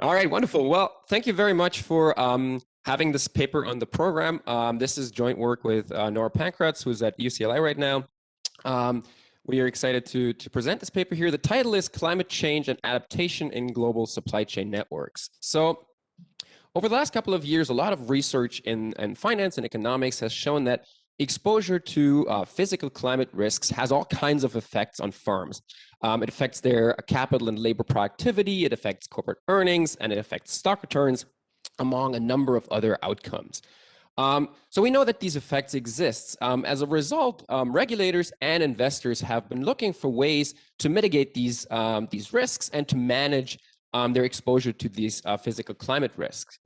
All right, wonderful. Well, thank you very much for um, having this paper on the program. Um, this is joint work with uh, Nora Pankratz, who's at UCLA right now. Um, we are excited to, to present this paper here. The title is Climate Change and Adaptation in Global Supply Chain Networks. So over the last couple of years, a lot of research in, in finance and economics has shown that exposure to uh, physical climate risks has all kinds of effects on firms. Um, it affects their capital and labor productivity, it affects corporate earnings, and it affects stock returns, among a number of other outcomes. Um, so we know that these effects exist. Um, as a result, um, regulators and investors have been looking for ways to mitigate these, um, these risks and to manage um, their exposure to these uh, physical climate risks.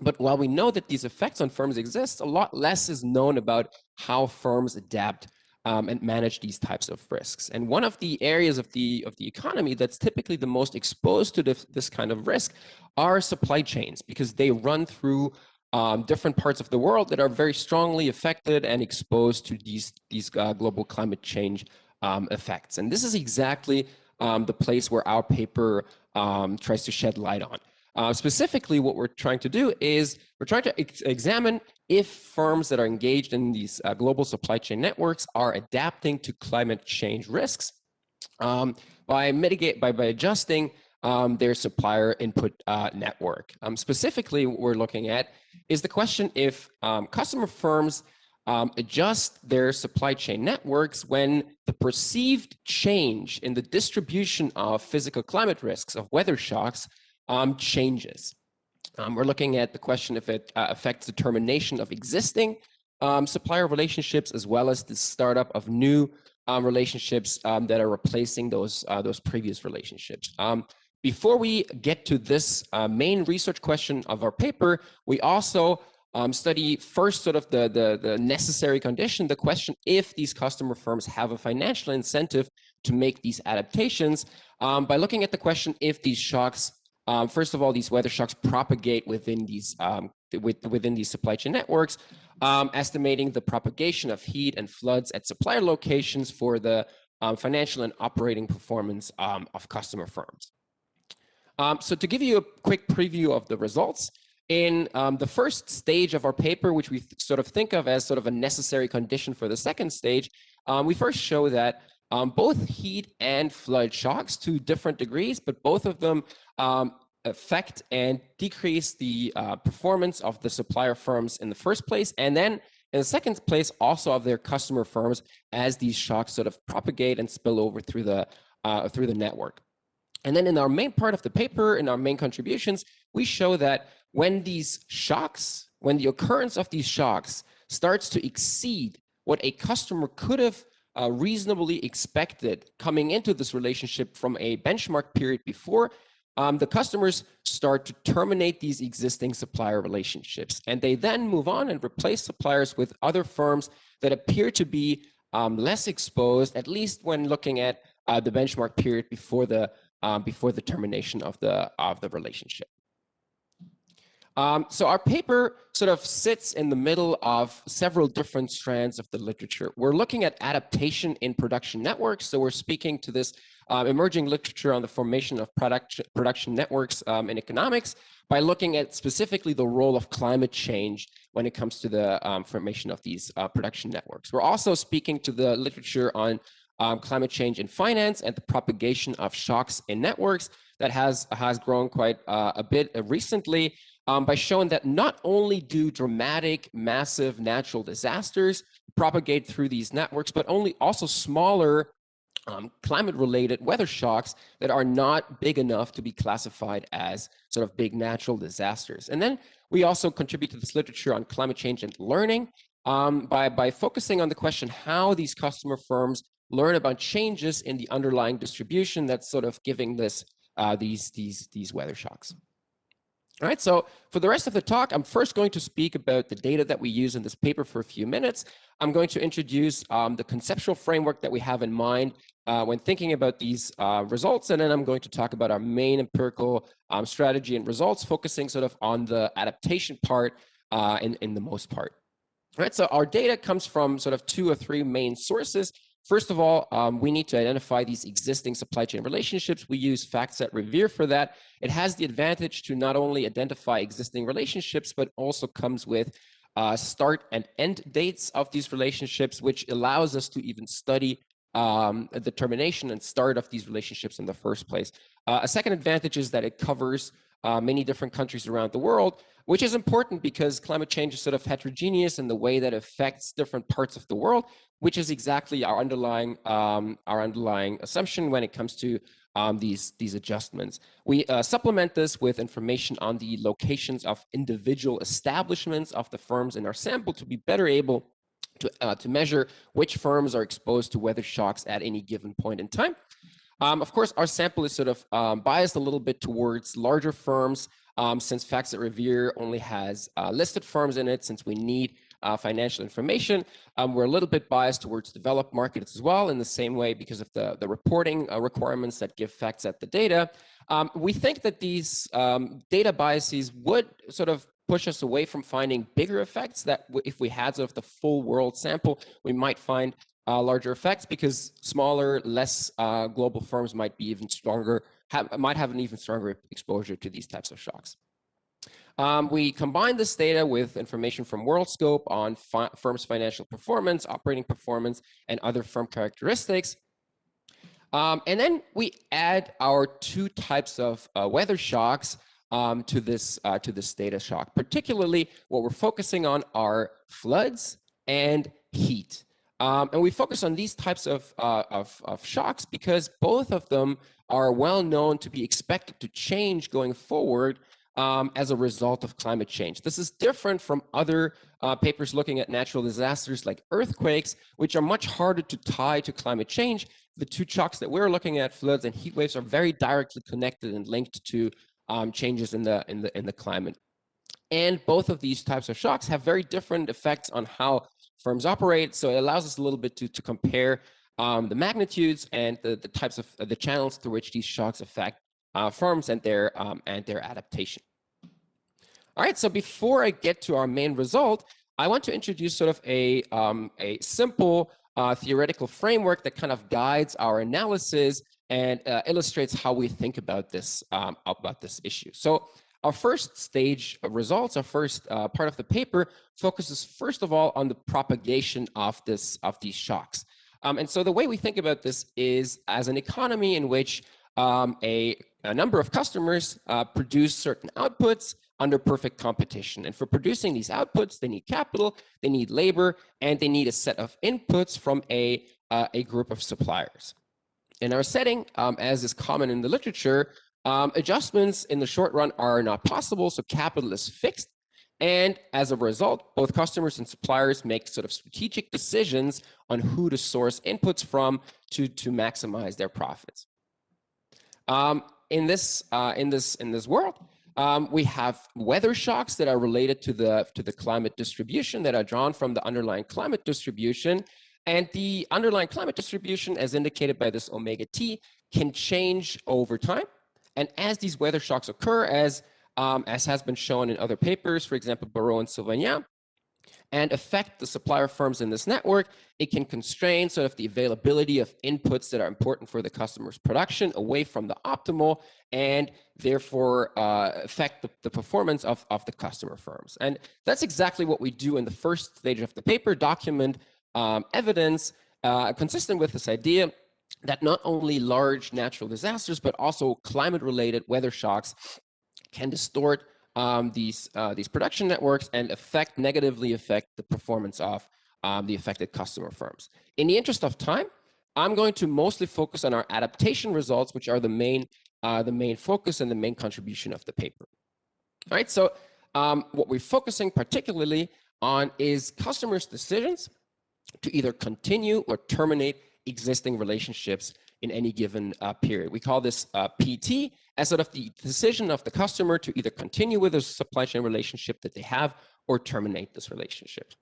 But while we know that these effects on firms exist, a lot less is known about how firms adapt um, and manage these types of risks. And one of the areas of the of the economy that's typically the most exposed to this, this kind of risk are supply chains because they run through um, different parts of the world that are very strongly affected and exposed to these these uh, global climate change um, effects. And this is exactly um, the place where our paper um, tries to shed light on. Uh, specifically, what we're trying to do is we're trying to ex examine if firms that are engaged in these uh, global supply chain networks are adapting to climate change risks um, by mitigate by, by adjusting um, their supplier input uh, network. Um, specifically, what we're looking at is the question if um, customer firms um, adjust their supply chain networks when the perceived change in the distribution of physical climate risks of weather shocks um, changes. Um, we're looking at the question if it uh, affects the termination of existing um, supplier relationships as well as the startup of new um, relationships um, that are replacing those uh, those previous relationships. Um, before we get to this uh, main research question of our paper, we also um, study first sort of the, the, the necessary condition, the question if these customer firms have a financial incentive to make these adaptations by looking at the question if these shocks um, first of all, these weather shocks propagate within these um, with, within these supply chain networks, um, estimating the propagation of heat and floods at supplier locations for the um, financial and operating performance um, of customer firms. Um, so to give you a quick preview of the results, in the first stage of our paper, which we sort of think of as sort of a necessary condition for the second stage, we first show that um, both heat and flood shocks to different degrees, but both of them um, affect and decrease the uh, performance of the supplier firms in the first place. And then in the second place, also of their customer firms as these shocks sort of propagate and spill over through the, uh, through the network. And then in our main part of the paper, in our main contributions, we show that when these shocks, when the occurrence of these shocks starts to exceed what a customer could have uh, reasonably expected coming into this relationship from a benchmark period before, um, the customers start to terminate these existing supplier relationships. And they then move on and replace suppliers with other firms that appear to be um, less exposed, at least when looking at uh, the benchmark period before the um, before the termination of the of the relationship. Um, so our paper sort of sits in the middle of several different strands of the literature. We're looking at adaptation in production networks. So we're speaking to this uh, emerging literature on the formation of product, production networks um, in economics by looking at specifically the role of climate change when it comes to the um, formation of these uh, production networks. We're also speaking to the literature on um, climate change in finance and the propagation of shocks in networks that has, has grown quite uh, a bit recently um, by showing that not only do dramatic, massive natural disasters propagate through these networks, but only also smaller um, climate-related weather shocks that are not big enough to be classified as sort of big natural disasters. And then we also contribute to this literature on climate change and learning um, by, by focusing on the question how these customer firms learn about changes in the underlying distribution that's sort of giving this uh, these, these, these weather shocks. All right, so for the rest of the talk, I'm first going to speak about the data that we use in this paper for a few minutes. I'm going to introduce um, the conceptual framework that we have in mind uh, when thinking about these uh, results, and then I'm going to talk about our main empirical um, strategy and results, focusing sort of on the adaptation part uh, in, in the most part. All right, so our data comes from sort of two or three main sources. First of all, um, we need to identify these existing supply chain relationships. We use FactSet Revere for that. It has the advantage to not only identify existing relationships, but also comes with uh, start and end dates of these relationships, which allows us to even study um, the termination and start of these relationships in the first place. Uh, a second advantage is that it covers uh, many different countries around the world, which is important because climate change is sort of heterogeneous in the way that affects different parts of the world, which is exactly our underlying um, our underlying assumption when it comes to um, these these adjustments. We uh, supplement this with information on the locations of individual establishments of the firms in our sample to be better able to, uh, to measure which firms are exposed to weather shocks at any given point in time. Um, of course, our sample is sort of um, biased a little bit towards larger firms um, since FactSet Revere only has uh, listed firms in it, since we need uh, financial information. Um, we're a little bit biased towards developed markets as well in the same way because of the, the reporting uh, requirements that give FactSet the data. Um, we think that these um, data biases would sort of push us away from finding bigger effects that if we had sort of the full world sample, we might find uh, larger effects because smaller, less uh, global firms might be even stronger, might have an even stronger exposure to these types of shocks. Um, we combine this data with information from WorldScope on fi firms' financial performance, operating performance, and other firm characteristics. Um, and then we add our two types of uh, weather shocks um, to this uh, to this data shock. Particularly, what we're focusing on are floods and heat. Um, and we focus on these types of, uh, of, of, shocks because both of them are well known to be expected to change going forward um, as a result of climate change. This is different from other uh, papers looking at natural disasters like earthquakes, which are much harder to tie to climate change. The two shocks that we're looking at, floods and heat waves, are very directly connected and linked to um, changes in the, in, the, in the climate. And both of these types of shocks have very different effects on how firms operate. So it allows us a little bit to, to compare um, the magnitudes and the, the types of uh, the channels through which these shocks affect uh, firms and their um, and their adaptation. All right, so before I get to our main result, I want to introduce sort of a, um, a simple uh, theoretical framework that kind of guides our analysis and uh, illustrates how we think about this um, about this issue. So our first stage of results, our first uh, part of the paper focuses first of all on the propagation of this of these shocks. Um, and so the way we think about this is as an economy in which um, a, a, number of customers uh, produce certain outputs under perfect competition. And for producing these outputs, they need capital, they need labor, and they need a set of inputs from a, uh, a group of suppliers. In our setting, um, as is common in the literature, um, adjustments in the short run are not possible, so capital is fixed. And as a result, both customers and suppliers make sort of strategic decisions on who to source inputs from to, to maximize their profits. Um, in this uh, in this in this world, um, we have weather shocks that are related to the to the climate distribution that are drawn from the underlying climate distribution, and the underlying climate distribution, as indicated by this omega t, can change over time. And as these weather shocks occur, as um, as has been shown in other papers, for example, Barrot and Sauvagnat, and affect the supplier firms in this network. It can constrain sort of the availability of inputs that are important for the customer's production away from the optimal and therefore uh, affect the, the, performance of, of the customer firms. And that's exactly what we do in the first stage of the paper, document um, evidence uh, consistent with this idea that not only large natural disasters, but also climate-related weather shocks can distort um, these uh, these production networks and affect negatively affect the performance of um, the affected customer firms. In the interest of time, I'm going to mostly focus on our adaptation results, which are the main uh, the main focus and the main contribution of the paper. All right, so um, what we're focusing particularly on is customers' decisions to either continue or terminate existing relationships in any given uh, period. We call this uh, PT as sort of the decision of the customer to either continue with a supply chain relationship that they have or terminate this relationship.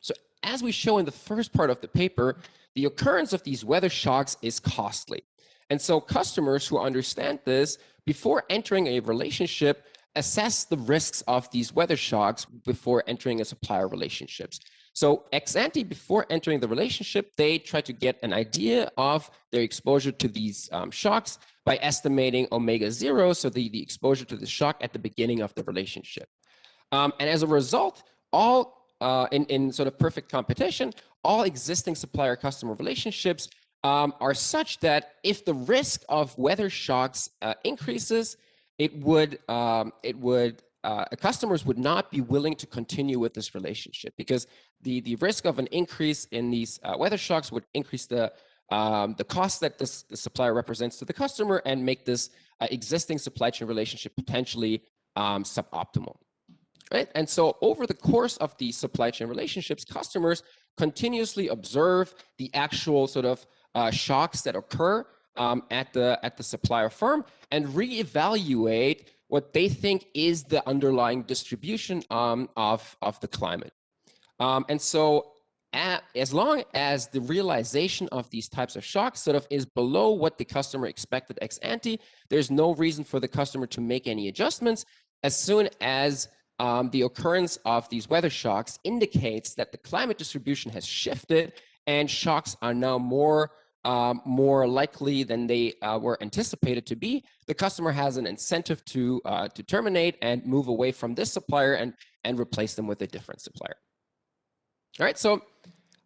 So as we show in the first part of the paper, the occurrence of these weather shocks is costly. And so customers who understand this before entering a relationship assess the risks of these weather shocks before entering a supplier relationships. So ex ante, before entering the relationship, they try to get an idea of their exposure to these um, shocks by estimating omega zero, so the, the exposure to the shock at the beginning of the relationship. Um, and as a result, all uh, in, in sort of perfect competition, all existing supplier customer relationships um, are such that if the risk of weather shocks uh, increases, it would um, it would uh, customers would not be willing to continue with this relationship because the the risk of an increase in these uh, weather shocks would increase the um, the cost that this the supplier represents to the customer and make this uh, existing supply chain relationship potentially um, suboptimal. Right? And so over the course of the supply chain relationships, customers continuously observe the actual sort of uh, shocks that occur um, at the at the supplier firm and reevaluate what they think is the underlying distribution um, of of the climate. Um, and so at, as long as the realization of these types of shocks sort of is below what the customer expected ex ante, there's no reason for the customer to make any adjustments. As soon as um, the occurrence of these weather shocks indicates that the climate distribution has shifted and shocks are now more um, more likely than they uh, were anticipated to be, the customer has an incentive to uh, to terminate and move away from this supplier and and replace them with a different supplier. All right, so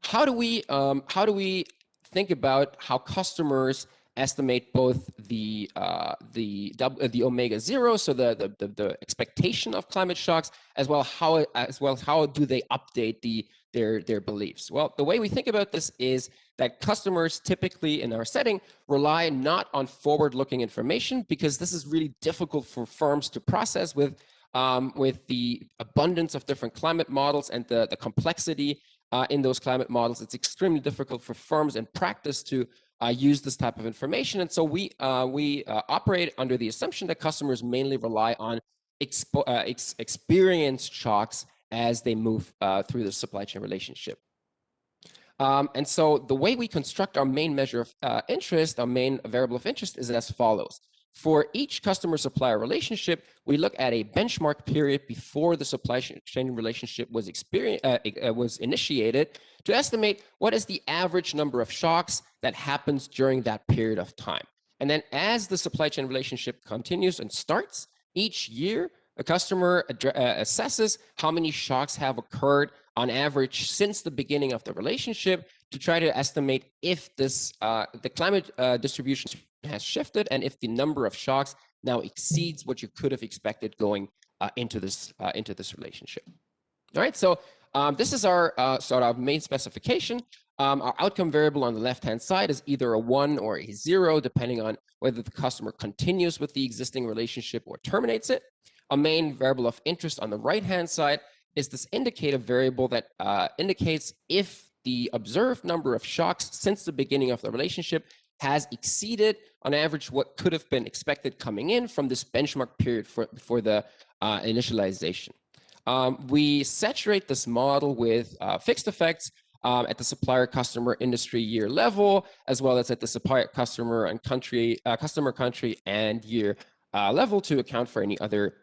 how do we um, how do we think about how customers estimate both the uh, the uh, the omega zero, so the, the, the the expectation of climate shocks, as well how as well how do they update the their their beliefs? Well, the way we think about this is that customers typically in our setting rely not on forward-looking information because this is really difficult for firms to process with um, with the abundance of different climate models and the the complexity uh, in those climate models. It's extremely difficult for firms in practice to uh, use this type of information. And so we, uh, we uh, operate under the assumption that customers mainly rely on expo uh, ex experienced shocks as they move uh, through the supply chain relationship. Um, and so the way we construct our main measure of interest, our main variable of interest is as follows. For each customer supplier relationship, we look at a benchmark period before the supply chain relationship was, uh, uh, was initiated to estimate what is the average number of shocks that happens during that period of time. And then as the supply chain relationship continues and starts, each year, a customer uh, assesses how many shocks have occurred on average since the beginning of the relationship to try to estimate if this uh, the climate uh, distribution has shifted and if the number of shocks now exceeds what you could have expected going uh, into this uh, into this relationship. All right, so um, this is our uh, sort of main specification. Um, our outcome variable on the left-hand side is either a one or a zero, depending on whether the customer continues with the existing relationship or terminates it. A main variable of interest on the right-hand side is this indicator variable that uh, indicates if the observed number of shocks since the beginning of the relationship has exceeded on average what could have been expected coming in from this benchmark period for, for the uh, initialization. Um, we saturate this model with uh, fixed effects um, at the supplier customer industry year level, as well as at the supplier customer and country, uh, customer country and year uh, level to account for any other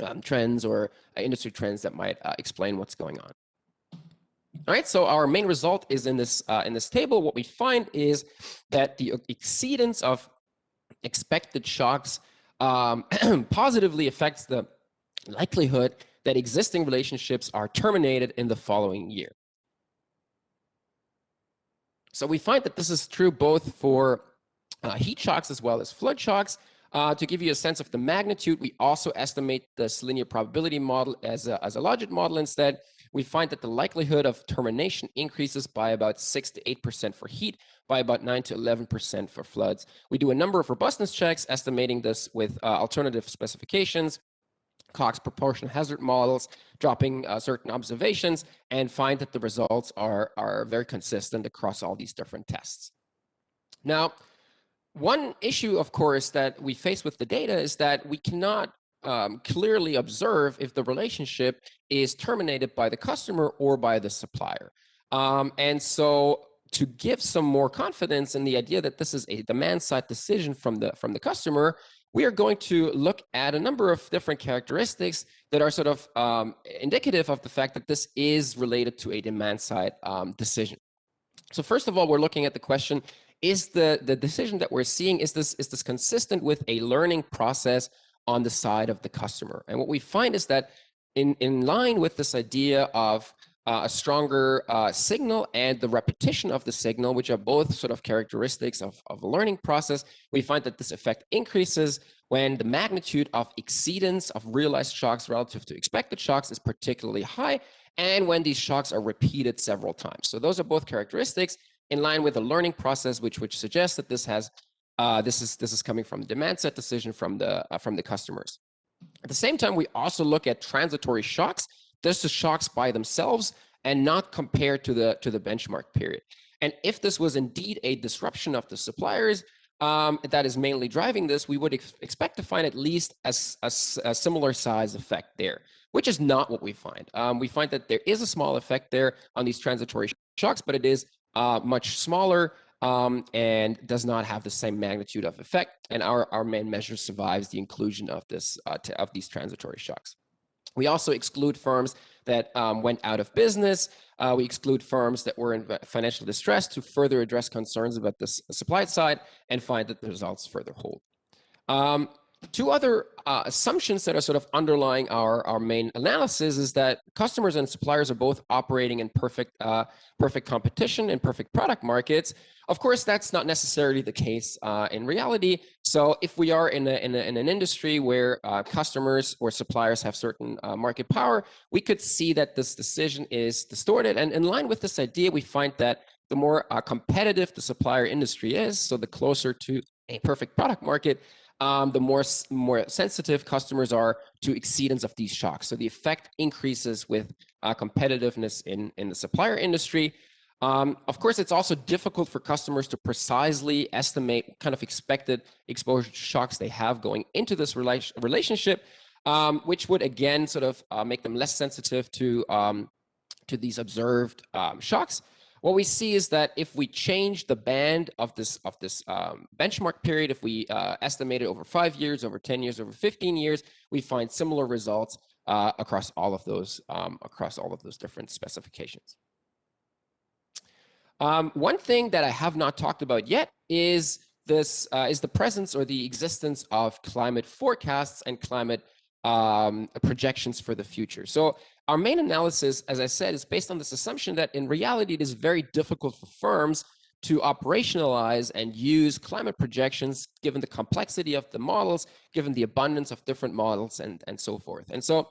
um, trends or uh, industry trends that might uh, explain what's going on. All right, so our main result is in this uh, in this table. What we find is that the exceedance of expected shocks um, positively affects the likelihood that existing relationships are terminated in the following year. So we find that this is true both for uh, heat shocks as well as flood shocks. Uh, to give you a sense of the magnitude, we also estimate this linear probability model as a, as a logit model instead we find that the likelihood of termination increases by about 6 to 8% for heat, by about 9 to 11% for floods. We do a number of robustness checks, estimating this with uh, alternative specifications, Cox proportional hazard models, dropping uh, certain observations, and find that the results are, are very consistent across all these different tests. Now, one issue, of course, that we face with the data is that we cannot um, clearly observe if the relationship is terminated by the customer or by the supplier. Um, and so to give some more confidence in the idea that this is a demand side decision from the from the customer, we are going to look at a number of different characteristics that are sort of um, indicative of the fact that this is related to a demand side um, decision. So first of all, we're looking at the question, is the, the decision that we're seeing, is this, is this consistent with a learning process on the side of the customer? And what we find is that in, in line with this idea of uh, a stronger uh, signal and the repetition of the signal, which are both sort of characteristics of, of a learning process, we find that this effect increases when the magnitude of exceedance of realized shocks relative to expected shocks is particularly high, and when these shocks are repeated several times. So those are both characteristics in line with the learning process, which which suggests that this has uh, this is this is coming from the demand set decision from the uh, from the customers. At the same time, we also look at transitory shocks just the shocks by themselves and not compared to the to the benchmark period. And if this was indeed a disruption of the suppliers um, that is mainly driving this, we would ex expect to find at least a, a, a, similar size effect there, which is not what we find. Um, we find that there is a small effect there on these transitory shocks, but it is uh, much smaller um, and does not have the same magnitude of effect. And our, our main measure survives the inclusion of this uh, of these transitory shocks. We also exclude firms that um, went out of business. Uh, we exclude firms that were in financial distress to further address concerns about the supply side and find that the results further hold. Um, two other uh, assumptions that are sort of underlying our, our main analysis is that customers and suppliers are both operating in perfect, uh, perfect competition and perfect product markets. Of course, that's not necessarily the case uh, in reality. So if we are in, a, in, a, in an industry where uh, customers or suppliers have certain uh, market power, we could see that this decision is distorted. And in line with this idea, we find that the more uh, competitive the supplier industry is, so the closer to a perfect product market, um, the more, more sensitive customers are to exceedance of these shocks. So the effect increases with uh, competitiveness in, in the supplier industry. Um, of course, it's also difficult for customers to precisely estimate kind of expected exposure shocks they have going into this rela relationship, um, which would again sort of uh, make them less sensitive to, um, to these observed um, shocks what we see is that if we change the band of this of this um, benchmark period, if we uh, estimate it over five years, over 10 years, over 15 years, we find similar results uh, across all of those um, across all of those different specifications. Um, one thing that I have not talked about yet is this uh, is the presence or the existence of climate forecasts and climate um, projections for the future. So our main analysis, as I said, is based on this assumption that in reality, it is very difficult for firms to operationalize and use climate projections given the complexity of the models, given the abundance of different models and, and so forth. And so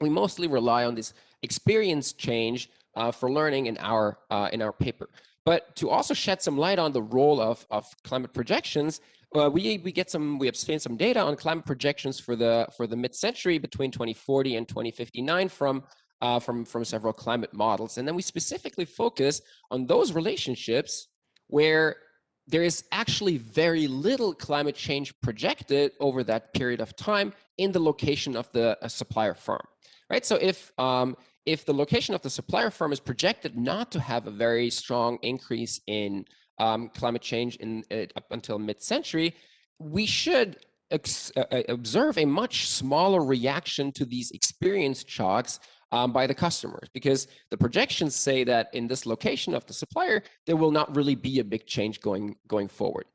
we mostly rely on this experience change uh, for learning in our, uh, in our paper. But to also shed some light on the role of, of climate projections, uh, we we get some we obtain some data on climate projections for the for the mid-century between 2040 and 2059 from uh, from from several climate models, and then we specifically focus on those relationships where there is actually very little climate change projected over that period of time in the location of the supplier firm, right? So if um, if the location of the supplier firm is projected not to have a very strong increase in um, climate change in uh, up until mid-century, we should uh, uh, observe a much smaller reaction to these experienced shocks um, by the customers because the projections say that in this location of the supplier, there will not really be a big change going, going forward.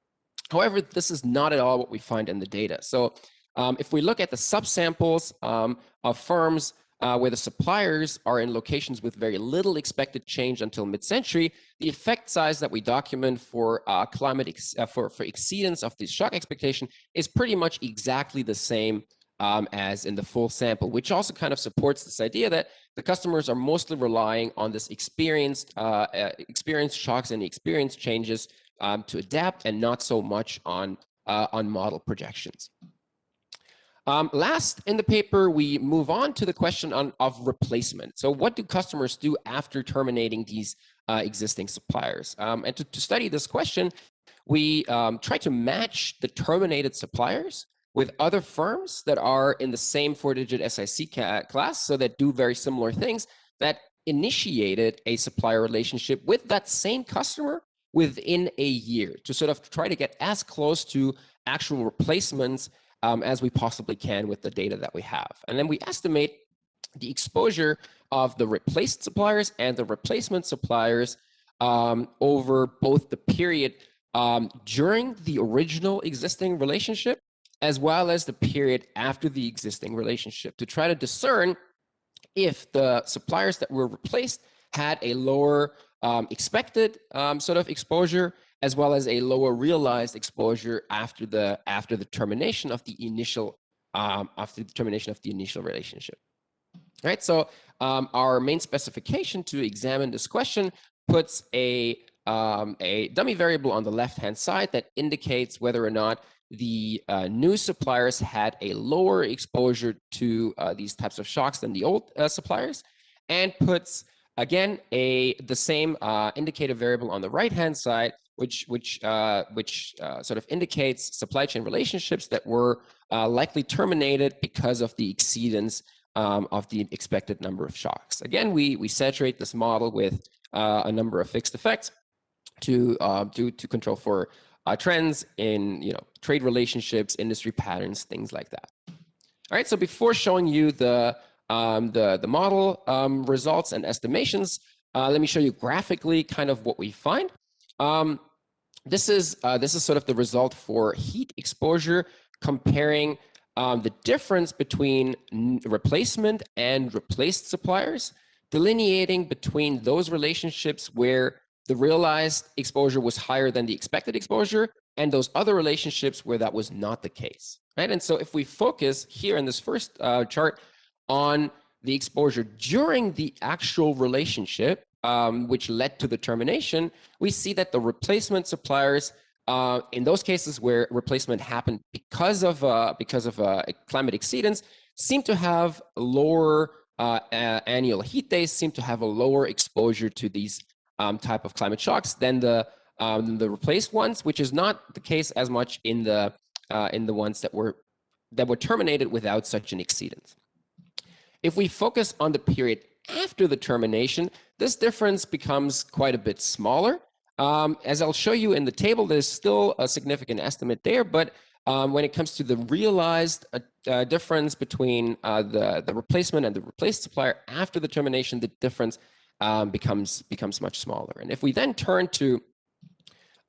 However, this is not at all what we find in the data. So um, if we look at the subsamples um, of firms uh, where the suppliers are in locations with very little expected change until mid-century, the effect size that we document for uh, climate uh, for, for exceedance of this shock expectation is pretty much exactly the same um, as in the full sample, which also kind of supports this idea that the customers are mostly relying on this experienced uh, uh, experienced shocks and experience changes um, to adapt and not so much on uh, on model projections. Um, last in the paper, we move on to the question on, of replacement. So what do customers do after terminating these uh, existing suppliers? Um, and to, to, study this question, we um, try to match the terminated suppliers with other firms that are in the same four-digit SIC class, so that do very similar things, that initiated a supplier relationship with that same customer within a year to sort of try to get as close to actual replacements um, as we possibly can with the data that we have. And then we estimate the exposure of the replaced suppliers and the replacement suppliers um, over both the period um, during the original existing relationship as well as the period after the existing relationship to try to discern if the suppliers that were replaced had a lower um, expected um, sort of exposure as well as a lower realized exposure after the after the termination of the initial um, after the termination of the initial relationship. All right, so um, our main specification to examine this question puts a um, a dummy variable on the left-hand side that indicates whether or not the uh, new suppliers had a lower exposure to uh, these types of shocks than the old uh, suppliers, and puts again a the same uh, indicator variable on the right-hand side which which uh, which uh, sort of indicates supply chain relationships that were uh, likely terminated because of the exceedance um, of the expected number of shocks. Again, we we saturate this model with uh, a number of fixed effects to uh, to to control for uh, trends in you know trade relationships, industry patterns, things like that. All right. So before showing you the um, the the model um, results and estimations, let me show you graphically kind of what we find. Um, this is uh, this is sort of the result for heat exposure comparing um, the difference between replacement and replaced suppliers, delineating between those relationships where the realized exposure was higher than the expected exposure and those other relationships where that was not the case, right? And so if we focus here in this first uh, chart on the exposure during the actual relationship, um, which led to the termination, we see that the replacement suppliers, uh, in those cases where replacement happened because of uh, because of uh, climate exceedance, seem to have lower uh, annual heat days, seem to have a lower exposure to these um, type of climate shocks than the um, the replaced ones, which is not the case as much in the uh, in the ones that were that were terminated without such an exceedance. If we focus on the period after the termination, this difference becomes quite a bit smaller. Um, as I'll show you in the table, there's still a significant estimate there, but um, when it comes to the realized uh, uh, difference between uh, the, the replacement and the replaced supplier after the termination, the difference um, becomes, becomes much smaller. And if we then turn to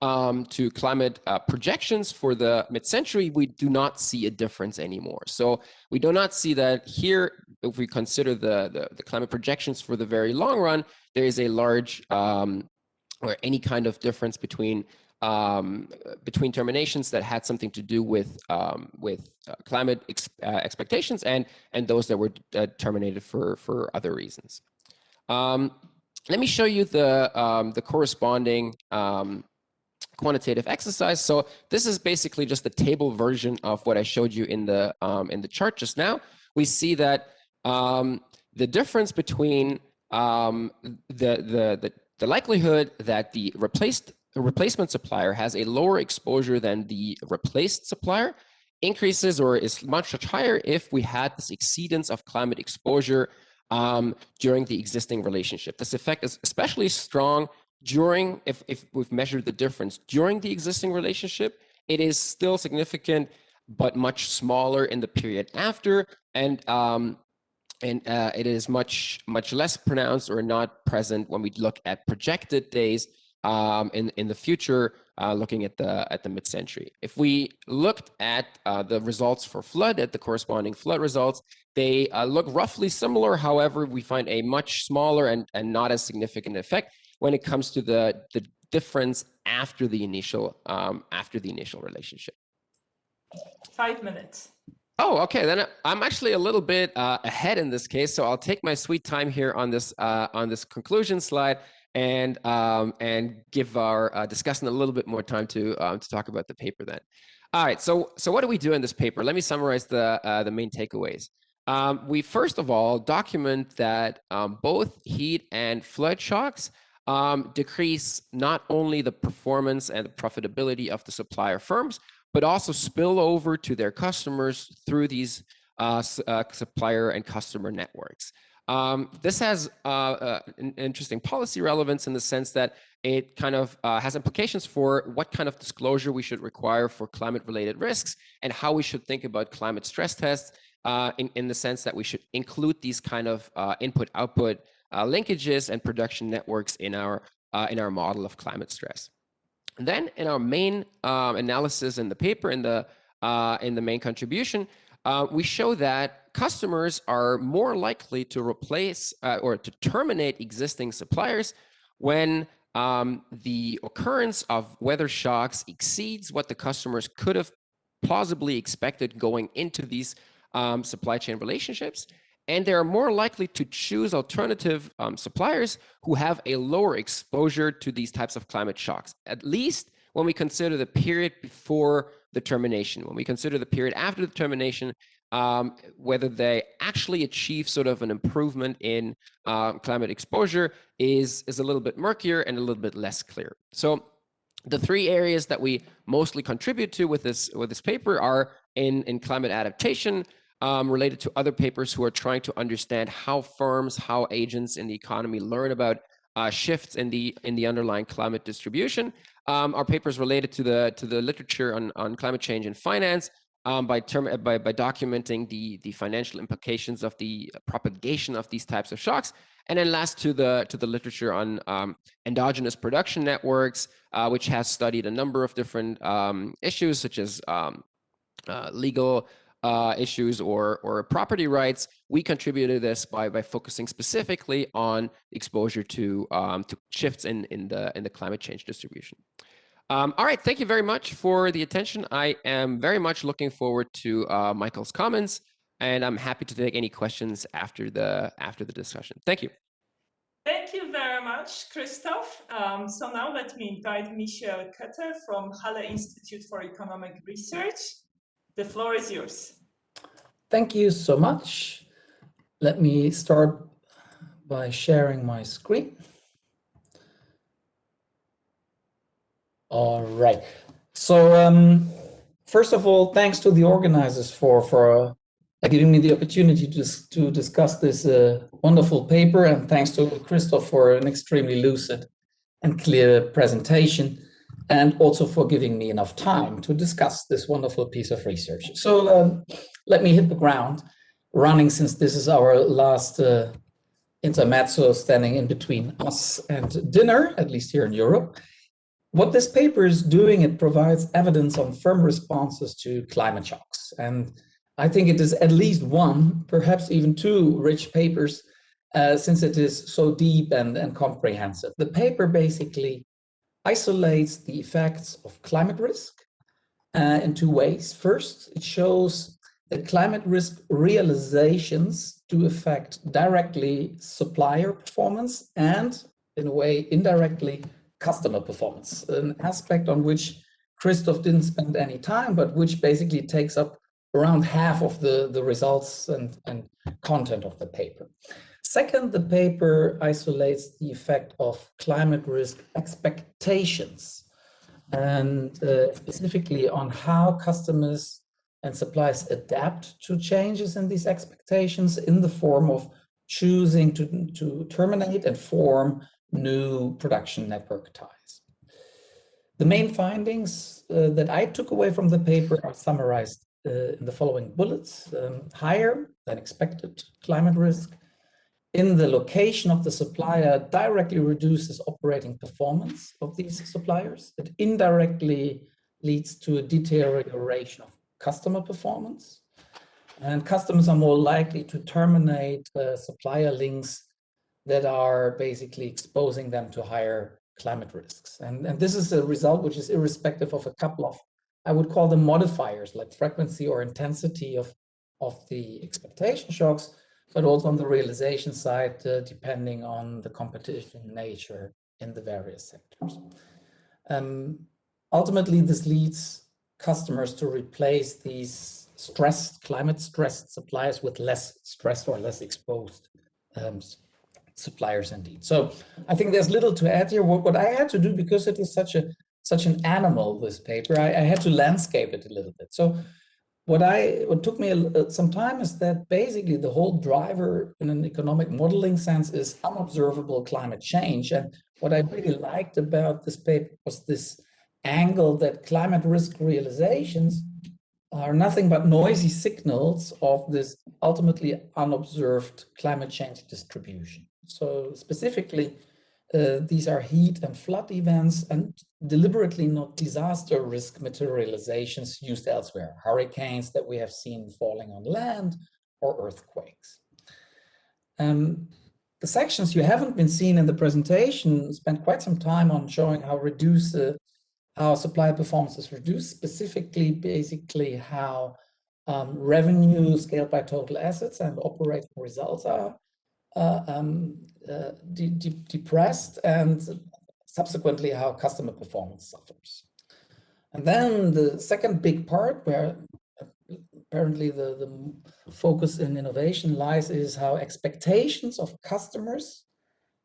um, to climate uh, projections for the mid-century, we do not see a difference anymore. So we do not see that here, if we consider the, the, the climate projections for the very long run, there is a large um, or any kind of difference between um, between terminations that had something to do with um, with uh, climate ex uh, expectations and and those that were uh, terminated for for other reasons. Um, let me show you the um, the corresponding um, quantitative exercise. So this is basically just the table version of what I showed you in the um, in the chart just now. We see that the difference between um, the, the, the the likelihood that the replaced the replacement supplier has a lower exposure than the replaced supplier increases or is much, much higher if we had this exceedance of climate exposure um, during the existing relationship. This effect is especially strong during, if, if we've measured the difference during the existing relationship, it is still significant, but much smaller in the period after. And um, and uh, it is much much less pronounced or not present when we look at projected days um, in in the future, uh, looking at the at the mid-century. If we looked at uh, the results for flood at the corresponding flood results, they uh, look roughly similar. However, we find a much smaller and and not as significant effect when it comes to the, the difference after the initial um, after the initial relationship. Five minutes. Oh, okay. Then I'm actually a little bit uh, ahead in this case, so I'll take my sweet time here on this uh, on this conclusion slide and um, and give our uh, discussant a little bit more time to um, to talk about the paper then. All right. So so what do we do in this paper? Let me summarize the uh, the main takeaways. Um, we first of all document that um, both heat and flood shocks um, decrease not only the performance and the profitability of the supplier firms, but also spill over to their customers through these uh, uh, supplier and customer networks. Um, this has uh, uh, an interesting policy relevance in the sense that it kind of uh, has implications for what kind of disclosure we should require for climate related risks and how we should think about climate stress tests uh, in, in the sense that we should include these kind of input output linkages and production networks in our in our model of climate stress. And then in our main um, analysis in the paper, in the in the main contribution, we show that customers are more likely to replace uh, or to terminate existing suppliers when um, the occurrence of weather shocks exceeds what the customers could have plausibly expected going into these um, supply chain relationships. And they're more likely to choose alternative um, suppliers who have a lower exposure to these types of climate shocks, at least when we consider the period before the termination. When we consider the period after the termination, um, whether they actually achieve sort of an improvement in uh, climate exposure is, is a little bit murkier and a little bit less clear. So the three areas that we mostly contribute to with this with this paper are in, in climate adaptation, um, related to other papers who are trying to understand how firms, how agents in the economy learn about uh, shifts in the in the underlying climate distribution. Um, our papers related to the to the literature on, on climate change and finance, um, by, term, uh, by, by documenting the, the financial implications of the propagation of these types of shocks. And then last to the, to the literature on um, endogenous production networks, uh, which has studied a number of different um, issues such as um, uh, legal uh, issues or, or property rights. We contributed to this by, by focusing specifically on exposure to, um, to shifts in, in, the, in the climate change distribution. Um, all right, thank you very much for the attention. I am very much looking forward to uh, Michael's comments, and I'm happy to take any questions after the after the discussion. Thank you. Thank you very much, Christoph. Um, so now let me invite Michael Koetter from Halle Institute for Economic Research. The floor is yours. Thank you so much. Let me start by sharing my screen. All right. So um, first of all, thanks to the organizers for for uh, giving me the opportunity to to discuss this uh, wonderful paper, and thanks to Christoph for an extremely lucid and clear presentation, and also for giving me enough time to discuss this wonderful piece of research. So um, let me hit the ground running, since this is our last uh, intermezzo standing in between us and dinner, at least here in Europe. What this paper is doing, it provides evidence on firm responses to climate shocks. And I think it is at least one, perhaps even two rich papers, uh, since it is so deep and, and comprehensive. The paper basically isolates the effects of climate risk uh, in two ways. First, it shows that climate risk realizations do affect directly supplier performance and, in a way, indirectly customer performance, an aspect on which Christoph didn't spend any time, but which basically takes up around half of the, the results and, and content of the paper. Second, the paper isolates the effect of climate risk expectations and uh, specifically on how customers and suppliers adapt to changes in these expectations in the form of choosing to, to terminate and form new production network ties. The main findings uh, that I took away from the paper are summarized uh, in the following bullets. Um, higher than expected climate risk in the location of the supplier directly reduces operating performance of these suppliers. It indirectly leads to a deterioration of customer performance. And customers are more likely to terminate uh, supplier links that are basically exposing them to higher climate risks. And, and this is a result which is irrespective of a couple of, I would call them modifiers like frequency or intensity of, of the expectation shocks, but also on the realization side, uh, depending on the competition nature in the various sectors. Um, ultimately, this leads customers to replace these stressed, climate stressed suppliers with less stressed or less exposed um, suppliers indeed. So I think there's little to add here. What, what I had to do, because it is such a such an animal, this paper, I, I had to landscape it a little bit. So what I what took me a, uh, some time is that basically the whole driver in an economic modeling sense is unobservable climate change. And what I really liked about this paper was this angle that climate risk realizations are nothing but noisy signals of this ultimately unobserved climate change distribution. So specifically, uh, these are heat and flood events and deliberately not disaster risk materializations used elsewhere, hurricanes that we have seen falling on land or earthquakes. Um, the sections you haven't been seen in the presentation spent quite some time on showing how reduce uh, how supply performance is reduced, specifically basically how um, revenue scaled by total assets and operating results are um, uh, de de depressed and subsequently how customer performance suffers. And then the second big part where apparently the, the focus in innovation lies is how expectations of customers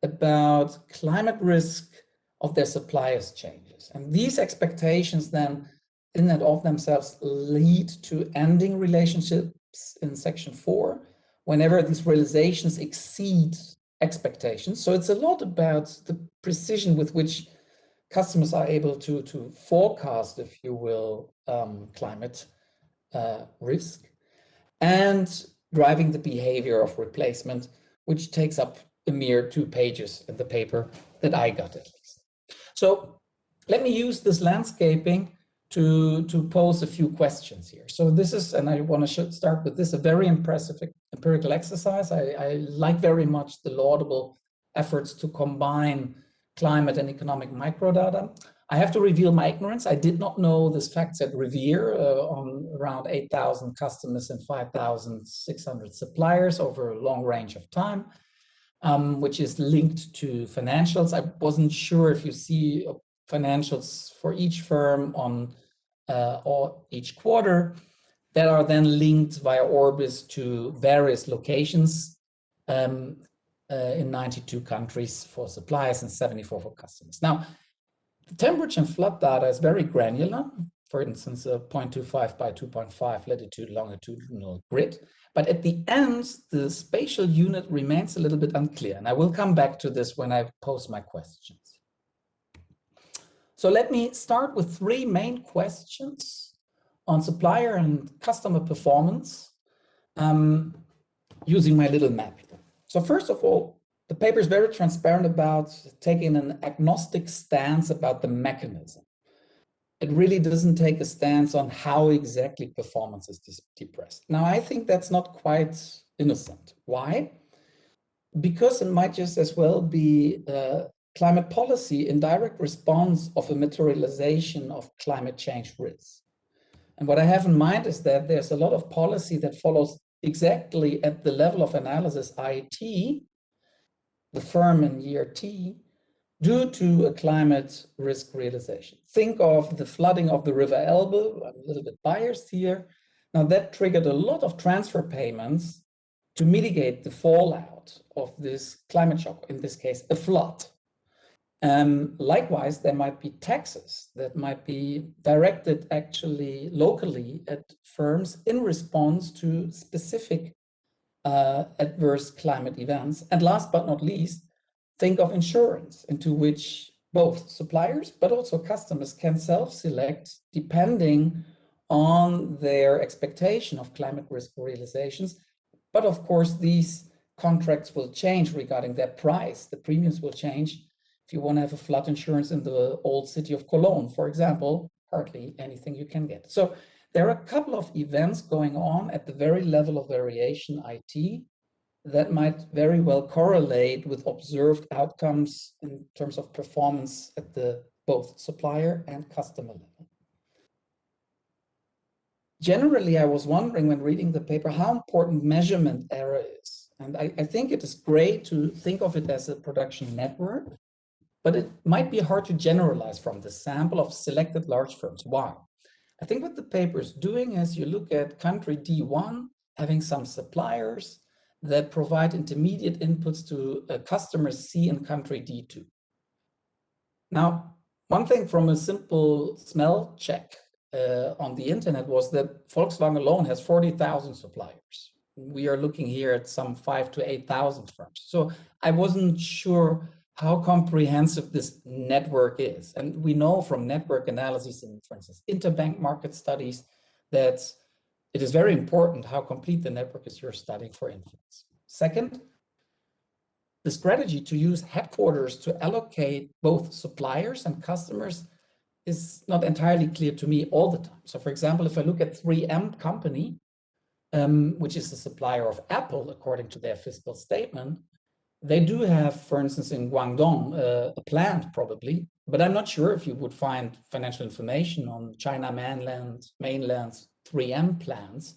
about climate risk of their suppliers changes. And these expectations then in and of themselves lead to ending relationships in section four whenever these realizations exceed expectations. So it's a lot about the precision with which customers are able to, to forecast, if you will, um, climate uh, risk and driving the behavior of replacement, which takes up a mere two pages in the paper that I got at least. So let me use this landscaping to, to pose a few questions here. So this is, and I want to start with this, a very impressive empirical exercise. I, I like very much the laudable efforts to combine climate and economic microdata. I have to reveal my ignorance. I did not know this FactSet Revere uh, on around 8,000 customers and 5,600 suppliers over a long range of time, um, which is linked to financials. I wasn't sure if you see financials for each firm on uh, or each quarter that are then linked via Orbis to various locations um, uh, in 92 countries for suppliers and 74 for customers. Now, the temperature and flood data is very granular. For instance, a 0.25 by 2.5 latitude longitudinal grid. But at the end, the spatial unit remains a little bit unclear. And I will come back to this when I pose my questions. So let me start with three main questions on supplier and customer performance um, using my little map. So first of all, the paper is very transparent about taking an agnostic stance about the mechanism. It really doesn't take a stance on how exactly performance is depressed. Now, I think that's not quite innocent. Why? Because it might just as well be uh, climate policy in direct response of a materialization of climate change risks. And what I have in mind is that there's a lot of policy that follows exactly at the level of analysis IT, the firm in year T, due to a climate risk realization. Think of the flooding of the River Elbe, I'm a little bit biased here. Now that triggered a lot of transfer payments to mitigate the fallout of this climate shock, in this case, a flood. Um, likewise, there might be taxes that might be directed actually locally at firms in response to specific uh, adverse climate events. And last but not least, think of insurance into which both suppliers but also customers can self-select depending on their expectation of climate risk realizations. But of course, these contracts will change regarding their price. The premiums will change if you want to have a flood insurance in the old city of Cologne, for example, hardly anything you can get. So there are a couple of events going on at the very level of variation IT that might very well correlate with observed outcomes in terms of performance at the both supplier and customer level. Generally, I was wondering when reading the paper how important measurement error is. And I, I think it is great to think of it as a production network but it might be hard to generalize from the sample of selected large firms. Why? I think what the paper is doing is you look at country D1 having some suppliers that provide intermediate inputs to a customer C in country D2. Now, one thing from a simple smell check uh, on the internet was that Volkswagen alone has 40,000 suppliers. We are looking here at some five to 8,000 firms. So I wasn't sure how comprehensive this network is. And we know from network analysis and, for instance, interbank market studies that it is very important how complete the network is you're studying for influence. Second, the strategy to use headquarters to allocate both suppliers and customers is not entirely clear to me all the time. So for example, if I look at 3M company, um, which is the supplier of Apple, according to their fiscal statement, they do have, for instance, in Guangdong, uh, a plant probably, but I'm not sure if you would find financial information on China mainland, mainland's 3M plants,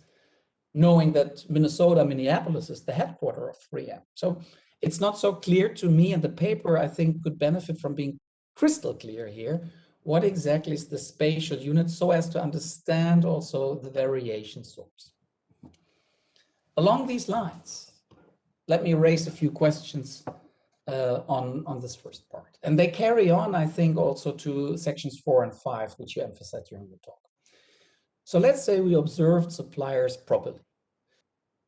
knowing that Minnesota, Minneapolis is the headquarter of 3M. So it's not so clear to me and the paper, I think, could benefit from being crystal clear here. What exactly is the spatial unit so as to understand also the variation source? Along these lines, let me raise a few questions uh, on, on this first part. And they carry on, I think, also to sections four and five, which you emphasized during the talk. So let's say we observed suppliers properly.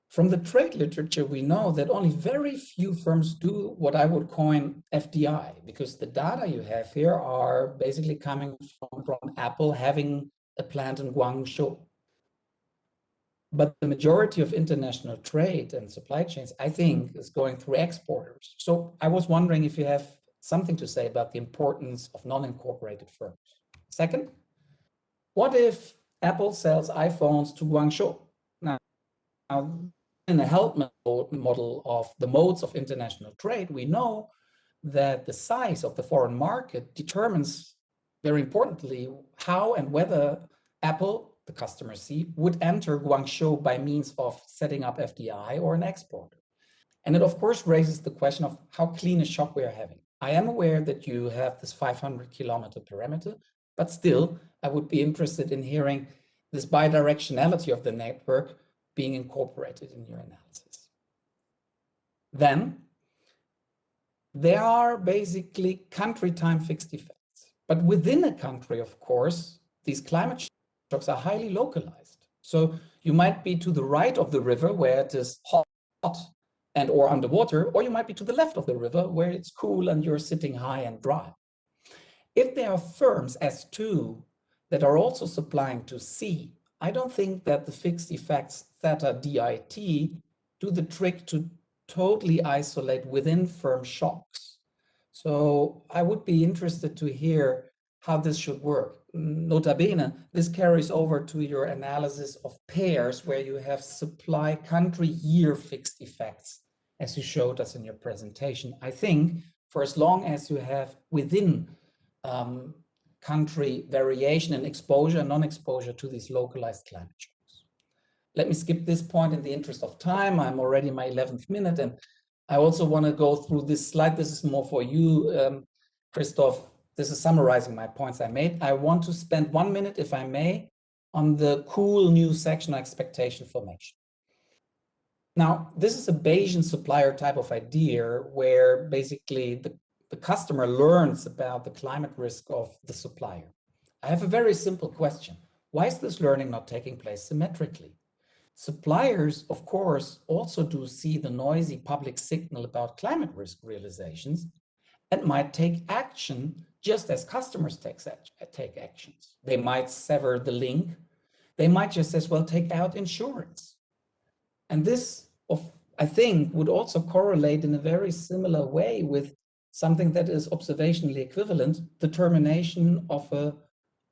From the trade literature, we know that only very few firms do what I would coin FDI, because the data you have here are basically coming from, from Apple having a plant in Guangzhou. But the majority of international trade and supply chains, I think, is going through exporters. So I was wondering if you have something to say about the importance of non-incorporated firms. Second, what if Apple sells iPhones to Guangzhou? Now, now in the help model of the modes of international trade, we know that the size of the foreign market determines very importantly how and whether Apple the customer C, would enter Guangzhou by means of setting up FDI or an exporter. And it of course raises the question of how clean a shop we are having. I am aware that you have this 500 kilometer parameter, but still I would be interested in hearing this bidirectionality of the network being incorporated in your analysis. Then there are basically country time fixed effects, but within a country, of course, these climate shocks are highly localized. So you might be to the right of the river where it is hot and or underwater, or you might be to the left of the river where it's cool and you're sitting high and dry. If there are firms S2 that are also supplying to C, I don't think that the fixed effects theta DIT do the trick to totally isolate within firm shocks. So I would be interested to hear how this should work. Nota bene, this carries over to your analysis of pairs where you have supply country year fixed effects, as you showed us in your presentation. I think for as long as you have within um, country variation and exposure and non-exposure to these localized climate shocks. Let me skip this point in the interest of time. I'm already my 11th minute and I also want to go through this slide. This is more for you, um, Christoph, this is summarizing my points I made. I want to spend one minute, if I may, on the cool new section on expectation formation. Now, this is a Bayesian supplier type of idea where basically the, the customer learns about the climate risk of the supplier. I have a very simple question. Why is this learning not taking place symmetrically? Suppliers, of course, also do see the noisy public signal about climate risk realizations and might take action just as customers take, uh, take actions. They might sever the link. They might just as well take out insurance. And this, of, I think, would also correlate in a very similar way with something that is observationally equivalent, the termination of a,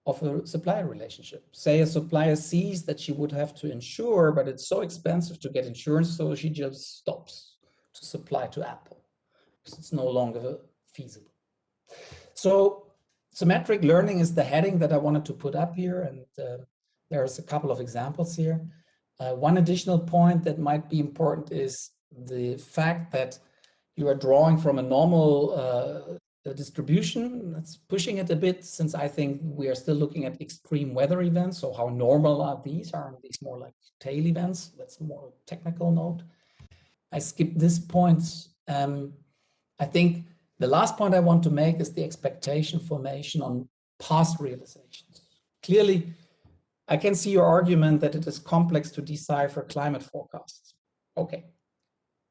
of a supplier relationship. Say a supplier sees that she would have to insure, but it's so expensive to get insurance, so she just stops to supply to Apple because it's no longer feasible. So symmetric learning is the heading that I wanted to put up here. And uh, there's a couple of examples here. Uh, one additional point that might be important is the fact that you are drawing from a normal uh, distribution. That's pushing it a bit since I think we are still looking at extreme weather events. So how normal are these? Are these more like tail events? That's more technical note. I skipped this point. Um, I think the last point I want to make is the expectation formation on past realizations. Clearly, I can see your argument that it is complex to decipher climate forecasts. Okay.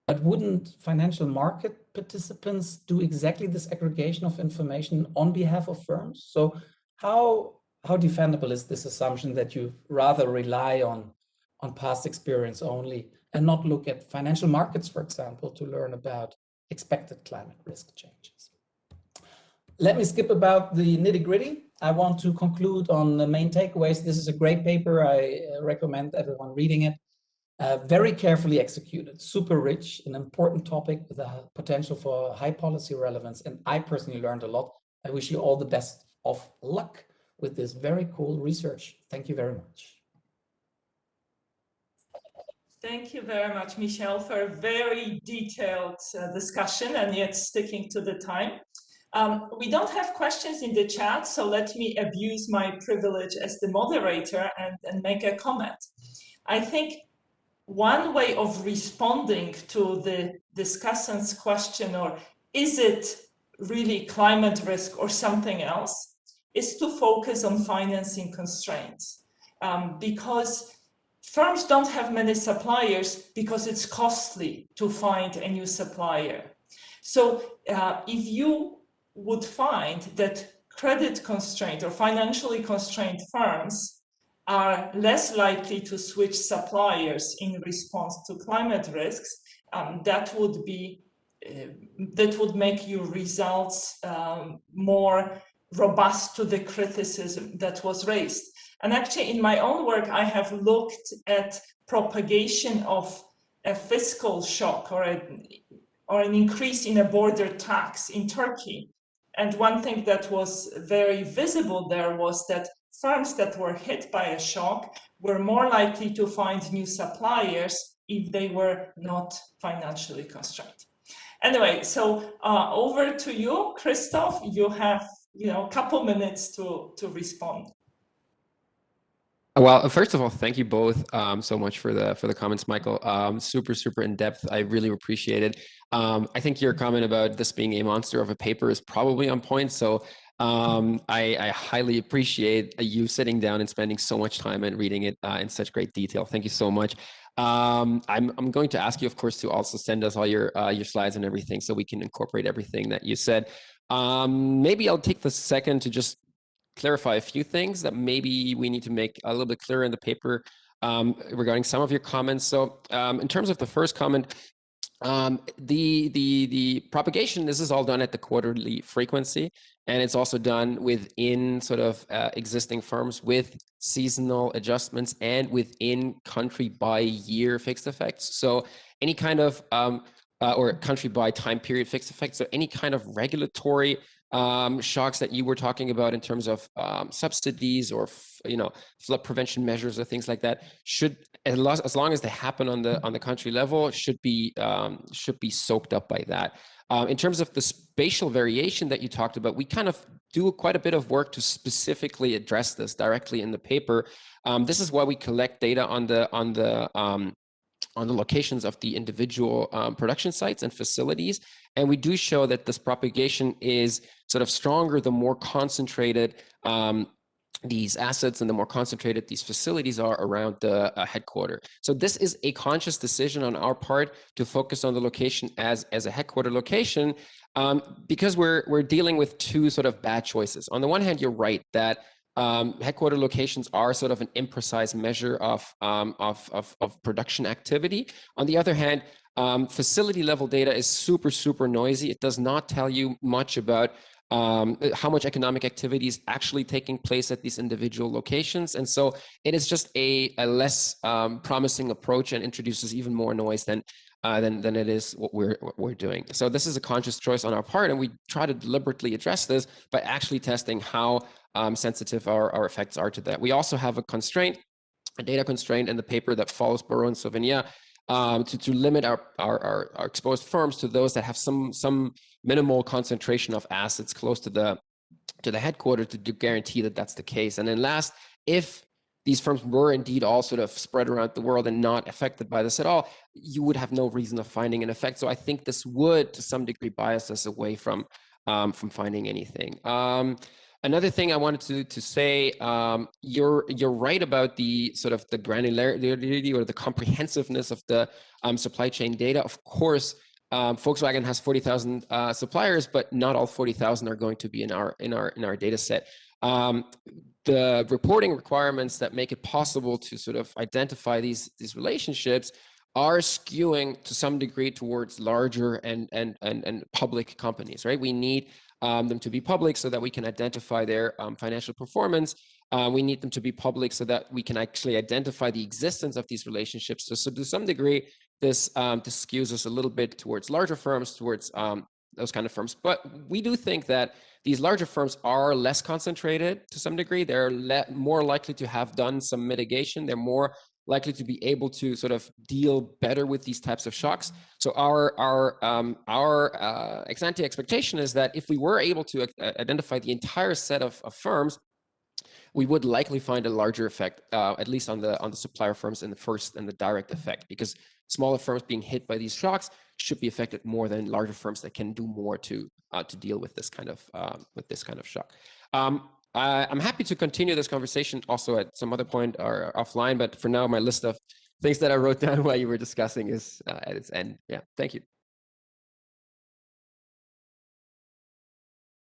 But wouldn't financial market participants do exactly this aggregation of information on behalf of firms? So how, how defendable is this assumption that you rather rely on, on past experience only and not look at financial markets, for example, to learn about expected climate risk changes? Let me skip about the nitty gritty. I want to conclude on the main takeaways. This is a great paper. I uh, recommend everyone reading it. Uh, very carefully executed, super rich, an important topic with a potential for high policy relevance. And I personally learned a lot. I wish you all the best of luck with this very cool research. Thank you very much. Thank you very much, Michel, for a very detailed uh, discussion and yet sticking to the time. Um, we don't have questions in the chat, so let me abuse my privilege as the moderator and, and make a comment. I think one way of responding to the discussant's question, or is it really climate risk or something else, is to focus on financing constraints. Um, because firms don't have many suppliers because it's costly to find a new supplier. So uh, if you would find that credit constrained or financially constrained firms are less likely to switch suppliers in response to climate risks, um, that would be uh, that would make your results um, more robust to the criticism that was raised. And actually, in my own work, I have looked at propagation of a fiscal shock or, a, or an increase in a border tax in Turkey. And one thing that was very visible there was that firms that were hit by a shock were more likely to find new suppliers if they were not financially constrained. Anyway, so uh, over to you, Christoph. You have you know a couple minutes to to respond. Well, first of all, thank you both um, so much for the for the comments, Michael. Um, super, super in depth. I really appreciate it. Um, I think your comment about this being a monster of a paper is probably on point. So um, I, I, highly appreciate you sitting down and spending so much time and reading it uh, in such great detail. Thank you so much. Um, I'm, I'm going to ask you, of course, to also send us all your uh, your slides and everything so we can incorporate everything that you said. Um, maybe I'll take the second to just clarify a few things that maybe we need to make a little bit clearer in the paper um, regarding some of your comments. So um, in terms of the first comment, um, the the the propagation this is all done at the quarterly frequency and it's also done within sort of uh, existing firms with seasonal adjustments and within country by year fixed effects so any kind of um, uh, or country by time period fixed effects so any kind of regulatory um, shocks that you were talking about in terms of um, subsidies or you know flood prevention measures or things like that should as long, as they happen on the on the country level should be um, should be soaked up by that. Um, in terms of the spatial variation that you talked about, we kind of do quite a bit of work to specifically address this directly in the paper. Um, this is why we collect data on the on the um, on the locations of the individual um, production sites and facilities. And we do show that this propagation is sort of stronger the more concentrated um, these assets and the more concentrated these facilities are around the uh, headquarter. So this is a conscious decision on our part to focus on the location as, as a headquarter location um, because we're, we're dealing with two sort of bad choices. On the one hand, you're right that um, headquarter locations are sort of an imprecise measure of, um, of, of, of, production activity. On the other hand, um, facility level data is super, super noisy. It does not tell you much about um, how much economic activity is actually taking place at these individual locations. And so it is just a, a less um, promising approach and introduces even more noise than, uh, than, than it is what we're, what we're doing. So this is a conscious choice on our part, and we try to deliberately address this by actually testing how um, sensitive our, our effects are to that. We also have a constraint, a data constraint in the paper that follows Barrot and Sauvagnat um, to, to limit our, our, our, our, exposed firms to those that have some, some minimal concentration of assets close to the, to the headquarters to, to guarantee that that's the case. And then last, if these firms were indeed all sort of spread around the world and not affected by this at all, you would have no reason of finding an effect. So I think this would, to some degree, bias us away from um, from finding anything. Um, another thing I wanted to to say, um, you're you're right about the sort of the granularity or the comprehensiveness of the um, supply chain data. Of course, um, Volkswagen has 40,000 uh, suppliers, but not all 40,000 are going to be in our in our in our data set. Um, the reporting requirements that make it possible to sort of identify these these relationships are skewing to some degree towards larger and and and, and public companies, right? We need um, them to be public so that we can identify their um, financial performance. Uh, we need them to be public so that we can actually identify the existence of these relationships. So, so to some degree, this, um, this skews us a little bit towards larger firms, towards um, those kind of firms. But we do think that these larger firms are less concentrated to some degree. They're more likely to have done some mitigation. They're more likely to be able to sort of deal better with these types of shocks. So our our um, our uh, ex ante expectation is that if we were able to uh, identify the entire set of, of firms, we would likely find a larger effect, uh, at least on the on the supplier firms in the first and the direct effect, because smaller firms being hit by these shocks should be affected more than larger firms that can do more to uh, to deal with this kind of uh, with this kind of shock. Um, I, am happy to continue this conversation also at some other point or offline, but for now, my list of things that I wrote down while you were discussing is uh, at its end. Yeah, thank you.